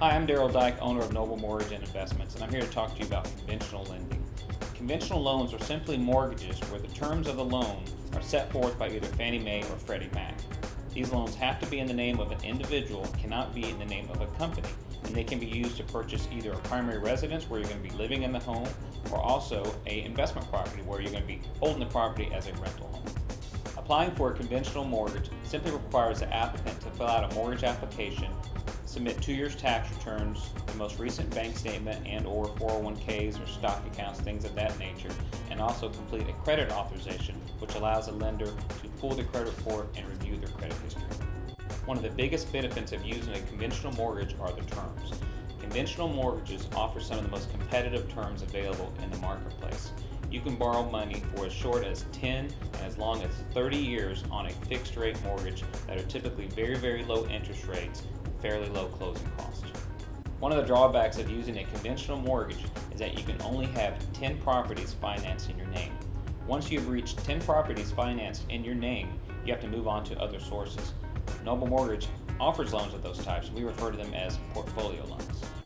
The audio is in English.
Hi, I'm Daryl Dyke, owner of Noble Mortgage and Investments, and I'm here to talk to you about conventional lending. Conventional loans are simply mortgages where the terms of the loan are set forth by either Fannie Mae or Freddie Mac. These loans have to be in the name of an individual, cannot be in the name of a company, and they can be used to purchase either a primary residence where you're going to be living in the home, or also a investment property where you're going to be holding the property as a rental home. Applying for a conventional mortgage simply requires the applicant to fill out a mortgage application, submit two years tax returns, the most recent bank statement and or 401ks or stock accounts, things of that nature, and also complete a credit authorization, which allows a lender to pull the credit report and review their credit history. One of the biggest benefits of using a conventional mortgage are the terms. Conventional mortgages offer some of the most competitive terms available in the marketplace. You can borrow money for as short as 10 and as long as 30 years on a fixed rate mortgage that are typically very, very low interest rates and fairly low closing costs. One of the drawbacks of using a conventional mortgage is that you can only have 10 properties financed in your name. Once you've reached 10 properties financed in your name, you have to move on to other sources. Noble Mortgage offers loans of those types. We refer to them as portfolio loans.